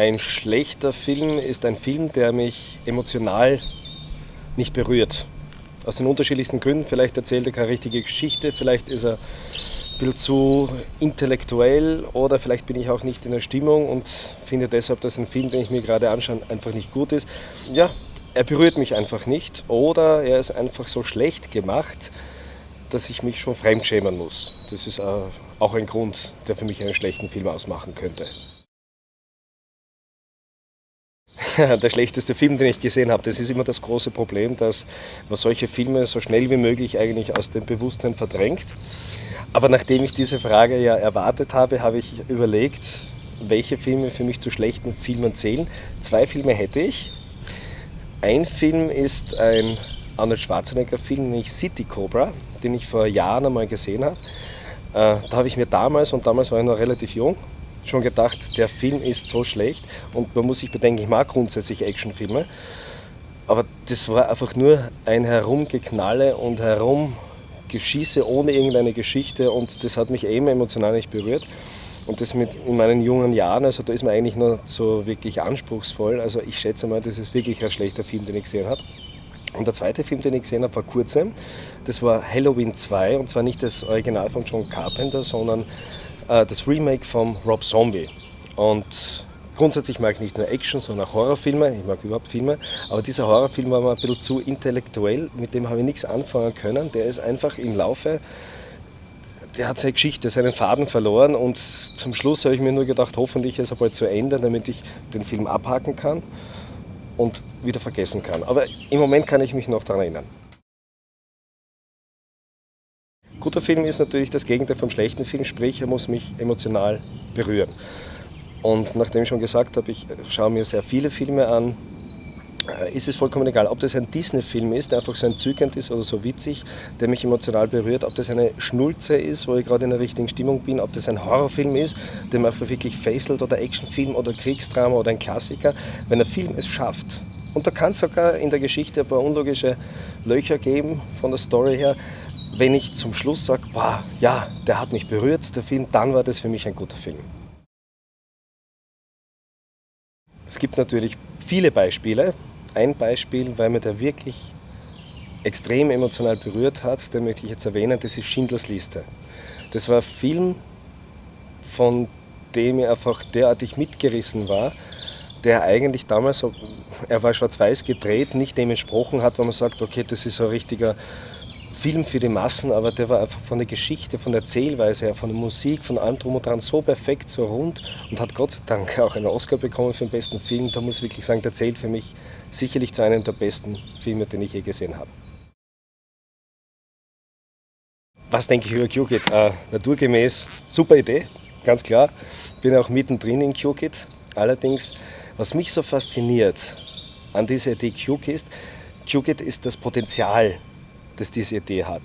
Ein schlechter Film ist ein Film, der mich emotional nicht berührt. Aus den unterschiedlichsten Gründen. Vielleicht erzählt er keine richtige Geschichte, vielleicht ist er ein bisschen zu intellektuell oder vielleicht bin ich auch nicht in der Stimmung und finde deshalb, dass ein Film, den ich mir gerade anschaue, einfach nicht gut ist. Ja, er berührt mich einfach nicht oder er ist einfach so schlecht gemacht, dass ich mich schon fremdschämen muss. Das ist auch ein Grund, der für mich einen schlechten Film ausmachen könnte. der schlechteste Film, den ich gesehen habe. Das ist immer das große Problem, dass man solche Filme so schnell wie möglich eigentlich aus dem Bewusstsein verdrängt. Aber nachdem ich diese Frage ja erwartet habe, habe ich überlegt, welche Filme für mich zu schlechten Filmen zählen. Zwei Filme hätte ich. Ein Film ist ein Arnold Schwarzenegger-Film, nämlich City Cobra, den ich vor Jahren einmal gesehen habe. Äh, da habe ich mir damals, und damals war ich noch relativ jung, schon gedacht, der Film ist so schlecht und man muss sich bedenken, ich mag grundsätzlich Actionfilme, aber das war einfach nur ein Herumgeknalle und Herumgeschieße ohne irgendeine Geschichte und das hat mich eben emotional nicht berührt. Und das mit in meinen jungen Jahren, also da ist man eigentlich nur so wirklich anspruchsvoll. Also ich schätze mal, das ist wirklich ein schlechter Film, den ich gesehen habe. Und der zweite Film, den ich gesehen habe, war kurzem. Das war Halloween 2 und zwar nicht das Original von John Carpenter, sondern äh, das Remake von Rob Zombie. Und grundsätzlich mag ich nicht nur Action, sondern auch Horrorfilme. Ich mag überhaupt Filme. Aber dieser Horrorfilm war mir ein bisschen zu intellektuell. Mit dem habe ich nichts anfangen können. Der ist einfach im Laufe, der hat seine Geschichte, seinen Faden verloren. Und zum Schluss habe ich mir nur gedacht, hoffentlich ist er bald zu Ende, damit ich den Film abhaken kann und wieder vergessen kann. Aber im Moment kann ich mich noch daran erinnern. Guter Film ist natürlich das Gegenteil vom schlechten Film, sprich er muss mich emotional berühren. Und nachdem ich schon gesagt habe, ich schaue mir sehr viele Filme an, ist es vollkommen egal, ob das ein Disney-Film ist, der einfach so entzückend ist oder so witzig, der mich emotional berührt, ob das eine Schnulze ist, wo ich gerade in der richtigen Stimmung bin, ob das ein Horrorfilm ist, der mir einfach wirklich fesselt oder Actionfilm oder Kriegsdrama oder ein Klassiker. Wenn ein Film es schafft, und da kann es sogar in der Geschichte ein paar unlogische Löcher geben von der Story her, wenn ich zum Schluss sage, ja, der hat mich berührt, der Film, dann war das für mich ein guter Film. Es gibt natürlich viele Beispiele. Ein Beispiel, weil mir der wirklich extrem emotional berührt hat, den möchte ich jetzt erwähnen, das ist Schindlers Liste. Das war ein Film, von dem ich einfach derartig mitgerissen war, der eigentlich damals, er war schwarz-weiß gedreht, nicht dem entsprochen hat, wo man sagt, okay, das ist so ein richtiger Film für die Massen, aber der war einfach von der Geschichte, von der Erzählweise her, von der Musik, von allem drum und dran so perfekt, so rund und hat Gott sei Dank auch einen Oscar bekommen für den besten Film. Da muss ich wirklich sagen, der zählt für mich sicherlich zu einem der besten Filme, den ich je gesehen habe. Was denke ich über QKit? Äh, naturgemäß, super Idee, ganz klar. Bin auch mittendrin in QKit. Allerdings, was mich so fasziniert an dieser Idee QKit, QKit ist das Potenzial das diese Idee hat.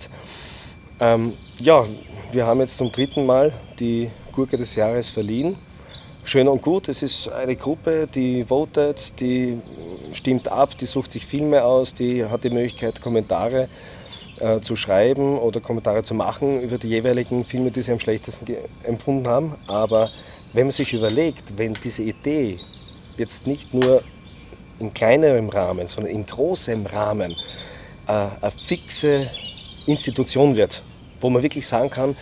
Ähm, ja, wir haben jetzt zum dritten Mal die Gurke des Jahres verliehen. Schön und gut, es ist eine Gruppe, die votet, die stimmt ab, die sucht sich Filme aus, die hat die Möglichkeit, Kommentare äh, zu schreiben oder Kommentare zu machen über die jeweiligen Filme, die sie am schlechtesten empfunden haben. Aber wenn man sich überlegt, wenn diese Idee jetzt nicht nur in kleinerem Rahmen, sondern in großem Rahmen eine fixe Institution wird, wo man wirklich sagen kann,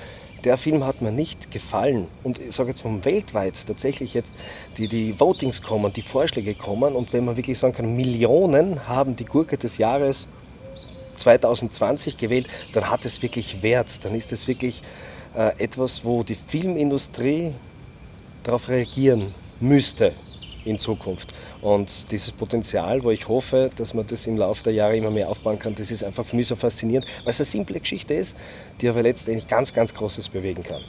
der Film hat mir nicht gefallen. Und ich sage jetzt vom weltweit tatsächlich jetzt die, die Votings kommen, die Vorschläge kommen und wenn man wirklich sagen kann, Millionen haben die Gurke des Jahres 2020 gewählt, dann hat es wirklich Wert. Dann ist es wirklich äh, etwas, wo die Filmindustrie darauf reagieren müsste in Zukunft. Und dieses Potenzial, wo ich hoffe, dass man das im Laufe der Jahre immer mehr aufbauen kann, das ist einfach für mich so faszinierend, weil es eine simple Geschichte ist, die aber letztendlich ganz, ganz Großes bewegen kann.